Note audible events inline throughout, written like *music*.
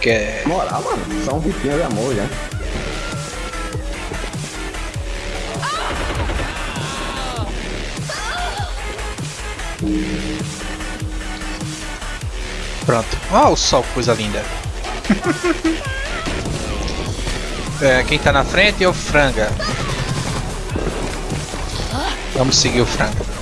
quer? Moral, mano. Só um bichinho de amor já. Pronto. Ó, o sol, coisa linda. *laughs* é, quem tá na frente é o Franga. Vamos seguir o Franga.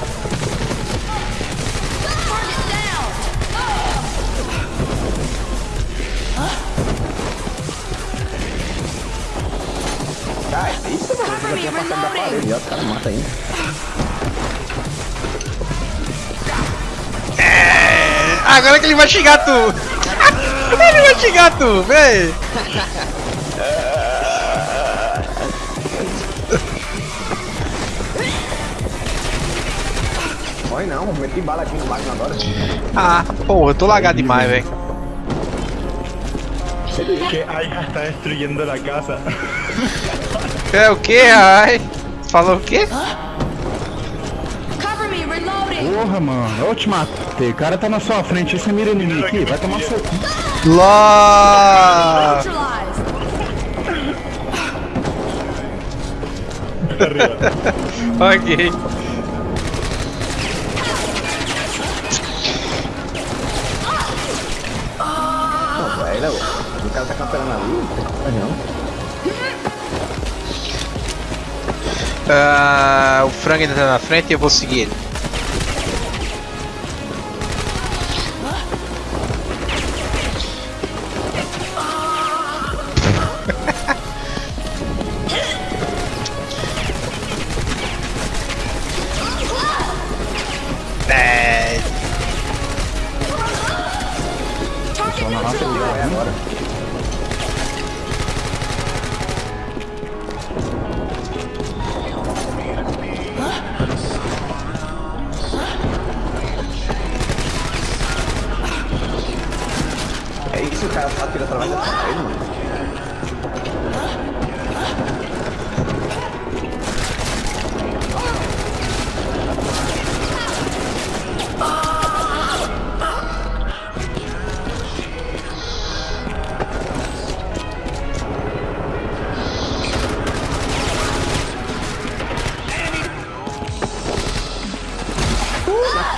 Os caras matam ainda. É, agora que ele vai xingar tu! ele vai xingar tu, vem! Morre não, meti bala aqui no máquina agora. Ah, porra, eu tô lagado demais, velho. Que Ai está destruyendo la casa. É o que, ai? Falou o quê? Cover me, reloading. Porra, mano. Eu te matei. O cara tá na sua frente. Você mira em mim aqui. Vai tomar seu cu. Lá! *laughs* Ok. Não, velho. O cara tá camperando ali. Não. Ah, o frango ainda tá na frente e eu vou seguir ele. *laughs* É, Só na É agora. Isso, o cara só tira através da parede, mano.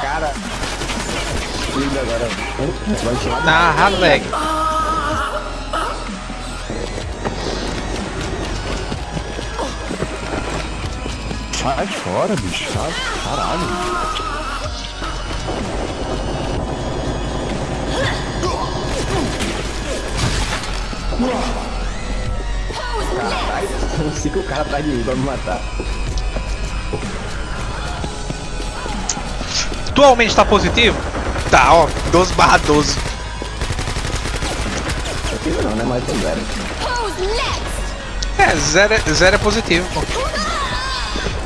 Cara. Liga agora. Vai hard leg. Sai fora, bicho. Sai. Caralho. Caralho, não sei que o cara atrás de mim pra me matar. Atualmente tá positivo? Tá, ó, 12 barra 12. Aqui não, né? Mas tem zero. Who's next? É, zero, é- zero é positivo, pô.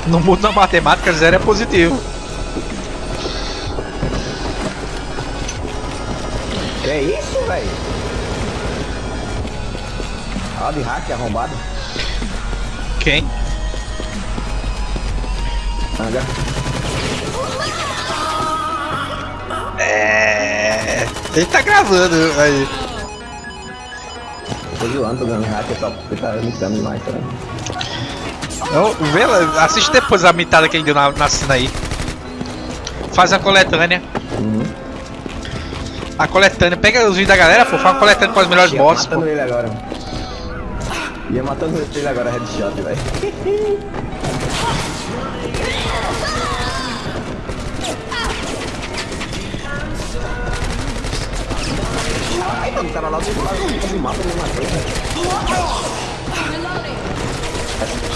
No mundo da matemática, zero é positivo. Que é isso, velho? Ó, de hack arrombado. Quem? Anga. É. Ele tá gravando aí. Tô zoando, tô dando hack, só porque tá imitando demais também. Então, vê assiste depois a mitada que ele deu na, na cena aí. Faz a coletânea. Uhum. A coletânea. Pega os vídeos da galera, pô. Faz uma coletânea com as melhores Ia bosses, pô. matando ele agora. Ia matando ele agora, headshot, velho. Ai, mano, cara lá do lado quase mata me matou, velho.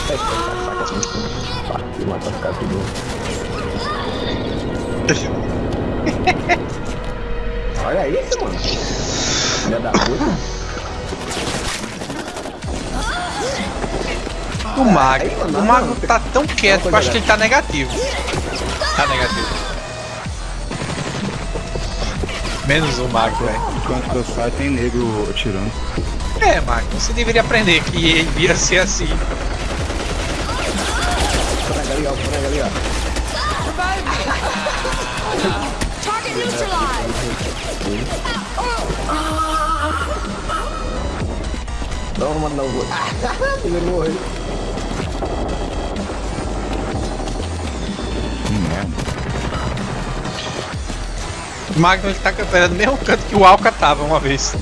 Reloading. Saca, saca. Pá, e mata os caras tudo. Olha isso, mano. Filha da puta. O mago. Aí, mano, O mago tá tão quieto que eu acho que ele tá negativo. Tá negativo. Menos o mago, velho. Enquanto eu saio, tem negro atirando. É, mago, você deveria aprender que ele ia ser assim ali, ó. O frango ali, ó. Vai! Target neutralized! Toma, não. *laughs* Ele morreu. O Magnus tá cantando no mesmo canto que o Alca tava uma vez.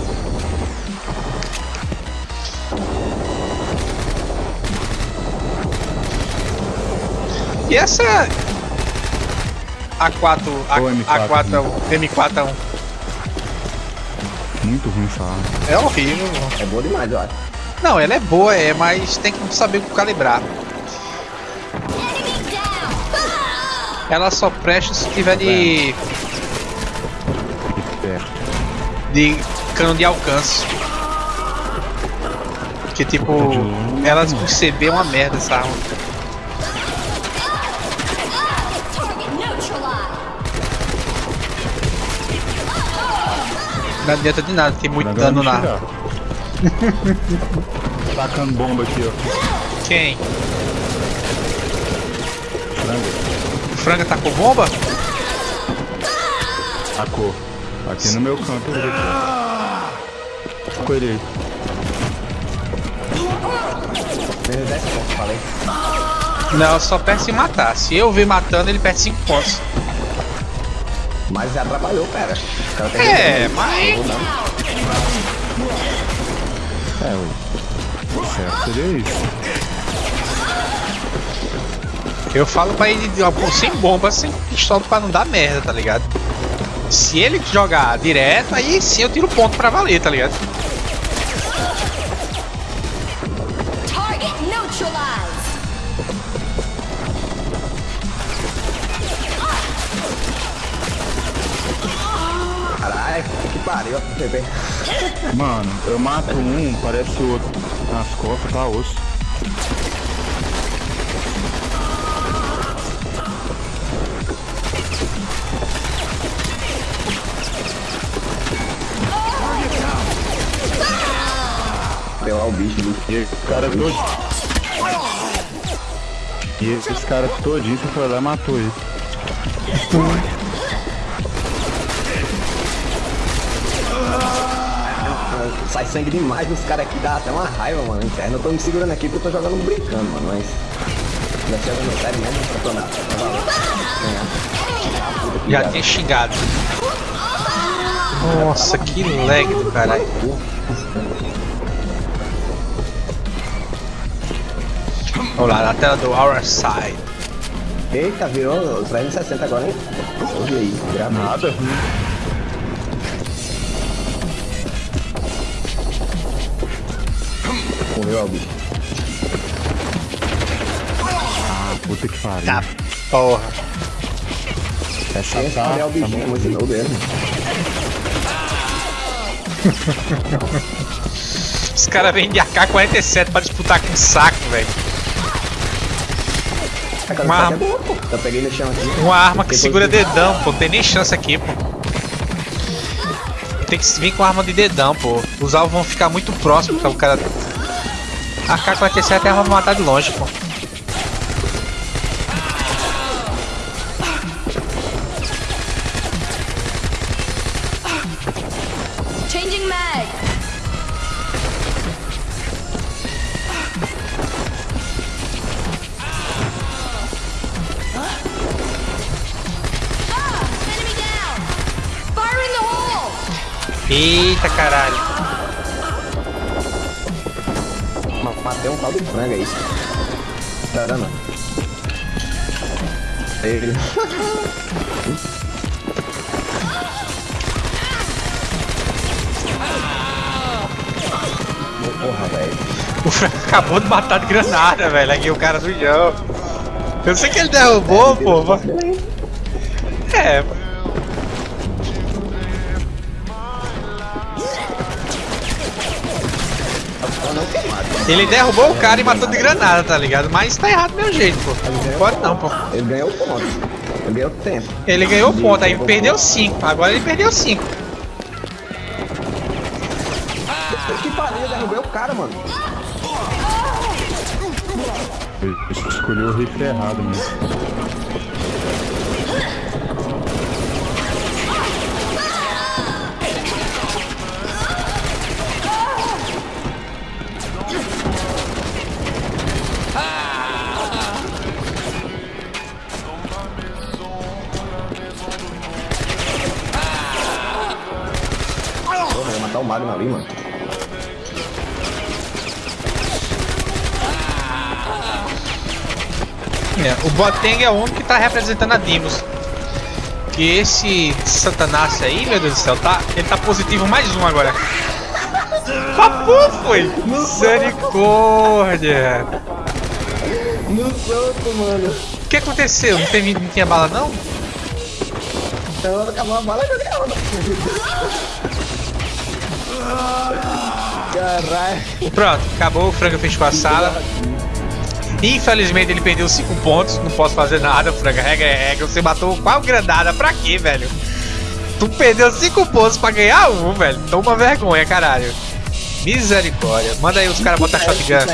E essa A4, A, Ou M4, A4 é o M4 é um- Muito ruim essa arma. é horrível. É boa demais, eu acho. Não, ela é boa, é, mas tem que saber calibrar. Ela só presta se tiver de, de cano de alcance. Que tipo, ela por CB é uma merda essa arma. Não adianta de nada, tem muito dano tirar. Tacando bomba aqui, ó. Quem? Frango. O Franga com bomba? Tacou. Aqui no meu canto. Com ele aí. Menos 10 pontos, falei. Não, só perde se matar. Se eu ver matando, ele perde 5 pontos. Mas já atrapalhou, pera. É, resolvendo. mas-. É, o certo seria isso. Eu falo pra ele sem bomba, sem pistola pra não dar merda, tá ligado? Se ele jogar direto, aí sim eu tiro ponto pra valer, tá ligado? Pariu, PP. Mano, eu mato um, parece o outro. Nas costas, tá osso. Deu lá o bicho. E esse cara todo. E esses caras todinho, você foi lá e matou ele. Sai sangue demais nos caras aqui, dá até uma raiva, mano. Interna. Eu tô me segurando aqui porque eu tô jogando brincando, mano. Mas. Já tinha jogando sério mesmo, pra que Já tinha xingado. Nossa, que lag do caralho. Vamos lá, na tela do Our Side. Eita, virou 360 agora, hein? Ouve aí, gravei. Morreu. Ah, puta que pariu. Tá, porra. Essa Esse tá, é o bichinho, é muito novo dele. Os caras vêm de AK-47 pra disputar com saco, velho. Uma arma. é pô. Eu peguei no chão aqui. Uma arma que segura de- dedão, pô. Não tem nem chance aqui, pô. Tem que vir com arma de dedão, pô. Os alvos vão ficar muito próximos pra o cara. A AK-47 é pra matar de longe, pô. Changing mag. Matei um tal de frango aí. Caramba. Ele. Porra, velho. O Frank acabou de matar de granada, velho. Aqui o cara do João. Eu sei que ele derrubou, pô. mas- É. Ele derrubou o cara e matou de granada, tá ligado? Mas tá errado do meu jeito, pô. Não pode não, pô. Ele ganhou ponto. Ele ganhou tempo. Ele ganhou ponto, aí perdeu 5. Agora ele perdeu 5. Que pariu, eu derrubei o cara, mano. Ele escolheu o rifle errado mesmo. Magno ali, mano. É, o Boteng é o único que tá representando a Dimos. Que esse Satanás aí, meu Deus do céu, tá, ele tá positivo mais um agora. Papu foi! Misericórdia! No soco, mano. O que aconteceu? Não, teve, não tinha bala não? Então acabou a bala e a onda. Caralho. Pronto, acabou, o Franca fez com a sala. Infelizmente ele perdeu 5 pontos, não posso fazer nada, Franca. Regra é regra. Você matou qual granada? Pra quê, velho? Tu perdeu 5 pontos pra ganhar um, velho. Toma vergonha, caralho. Misericórdia. Manda aí os caras botar shotgun.